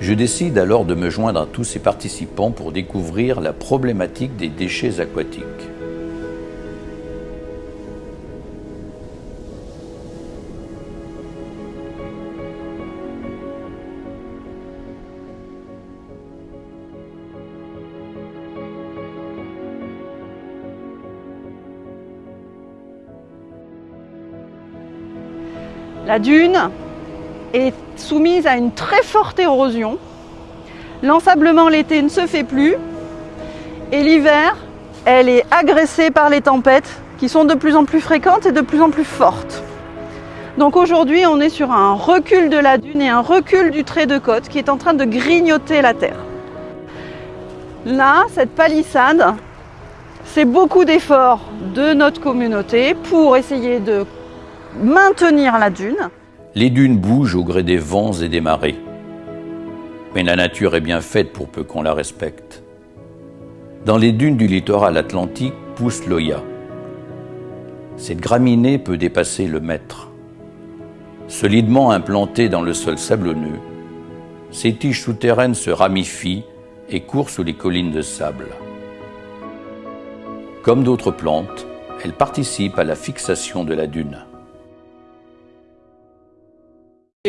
Je décide alors de me joindre à tous ces participants pour découvrir la problématique des déchets aquatiques. La dune est soumise à une très forte érosion. L'ensablement l'été ne se fait plus et l'hiver, elle est agressée par les tempêtes qui sont de plus en plus fréquentes et de plus en plus fortes. Donc aujourd'hui, on est sur un recul de la dune et un recul du trait de côte qui est en train de grignoter la terre. Là, cette palissade, c'est beaucoup d'efforts de notre communauté pour essayer de maintenir la dune. Les dunes bougent au gré des vents et des marées. Mais la nature est bien faite pour peu qu'on la respecte. Dans les dunes du littoral atlantique pousse l'oya. Cette graminée peut dépasser le mètre. Solidement implantée dans le sol sablonneux, ses tiges souterraines se ramifient et courent sous les collines de sable. Comme d'autres plantes, elle participe à la fixation de la dune.